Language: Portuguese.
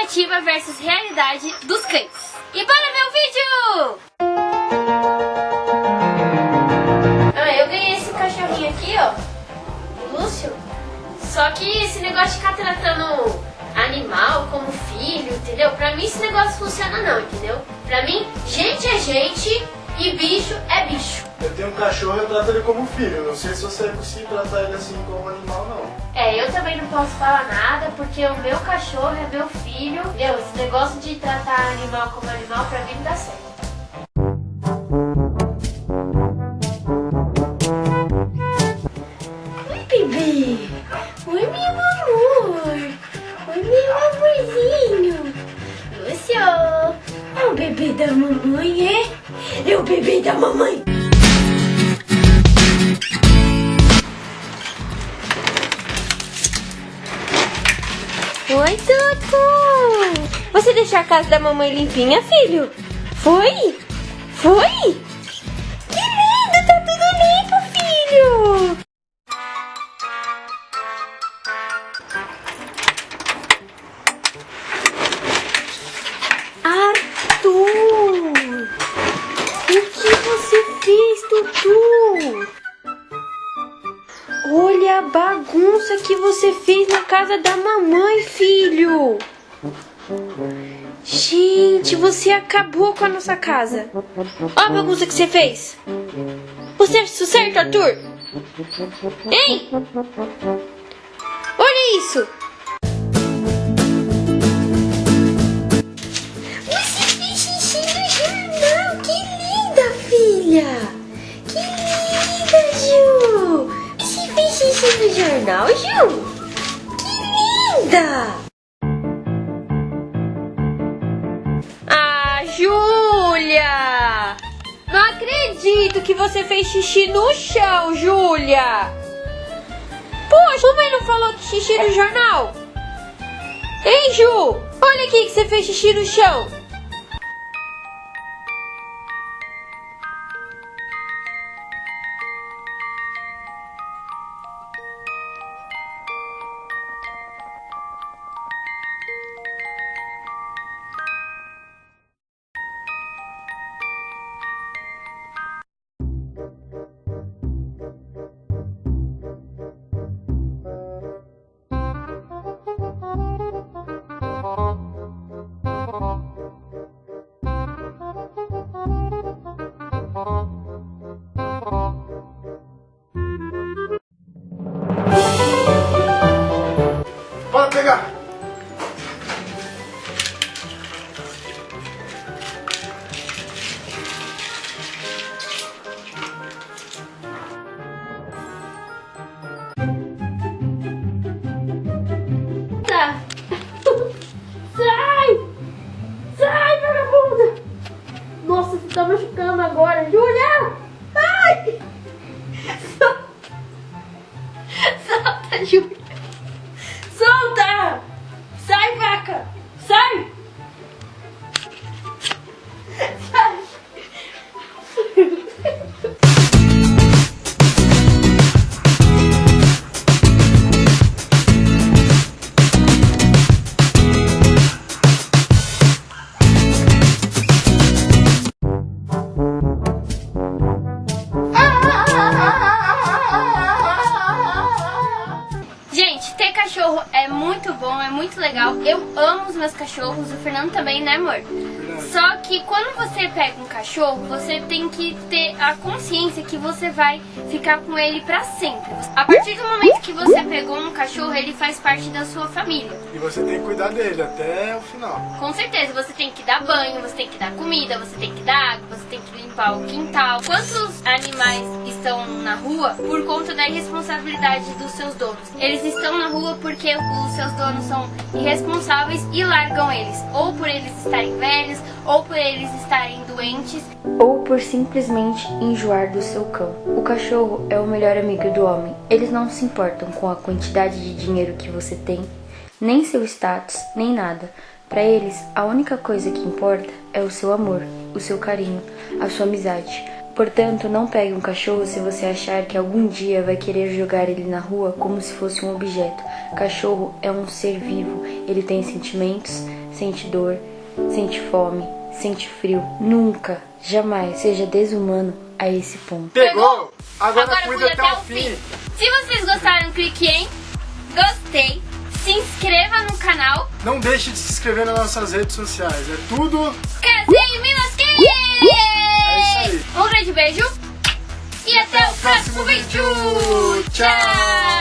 expectativa versus realidade dos cães. E bora ver o vídeo! Ah, eu ganhei esse cachorrinho aqui, ó. Lúcio. Só que esse negócio de ficar tratando animal como filho, entendeu? Pra mim esse negócio funciona não, entendeu? Pra mim, gente é gente e bicho é bicho. Eu tenho um cachorro e eu trato ele como filho. Não sei se você é possível tratar ele assim como animal, não. É, eu também não posso falar nada, porque o meu cachorro é meu filho. Entendeu? Esse negócio de tratar animal como animal, pra mim não dá certo. Oi, bebê. Oi, meu amor. Oi, meu amorzinho. Lúcio. É o bebê da mamãe, é? É o bebê da mamãe. Oi, Tutu! Você deixou a casa da mamãe limpinha, filho? Foi? Foi? Que você fez na casa da mamãe, filho! Gente, você acabou com a nossa casa. Olha a bagunça que você fez. Você acha isso certo, Arthur? Hein? Olha isso. Você fez xixi no jornal. Que linda, filha. Jornal, Ju? Que linda. Ah, Júlia! Não acredito que você fez xixi no chão, Júlia! Poxa, mamãe não falou que xixi no jornal? Hein, Ju? Olha aqui que você fez xixi no chão. Pegar! Tá. Sai! Sai, vagabunda! Nossa, você tá machucando agora. Júlia! Muito legal. Eu amo os meus cachorros, o Fernando também, né, amor? Só que quando você pega um cachorro, você tem que ter a consciência que você vai ficar com ele pra sempre. A partir do momento que você pegou um cachorro, ele faz parte da sua família. E você tem que cuidar dele até o final. Com certeza, você tem que dar banho, você tem que dar comida, você tem que dar água, você tem que limpar o quintal. Quantos animais estão rua por conta da irresponsabilidade dos seus donos? Eles estão na rua porque os seus donos são irresponsáveis e largam eles, ou por eles estarem velhos, ou por eles estarem doentes. ou por simplesmente enjoar do seu cão. O cachorro é o melhor amigo do homem. Eles não se importam com a quantidade de dinheiro que você tem, nem seu status, nem nada. Para eles, a única coisa que importa é o seu amor, o seu carinho, a sua amizade. Portanto, não pegue um cachorro se você achar que algum dia vai querer jogar ele na rua como se fosse um objeto. Cachorro é um ser vivo, ele tem sentimentos, sente dor, sente fome, sente frio. Nunca, jamais seja desumano a esse ponto. Pegou? Agora, Agora cuida cuida até o fim. Se vocês gostaram, clique em gostei, se inscreva no canal, Não deixe de se inscrever nas nossas redes sociais. É tudo. Casinho Um grande beijo e até, o próximo vídeo! Tchau!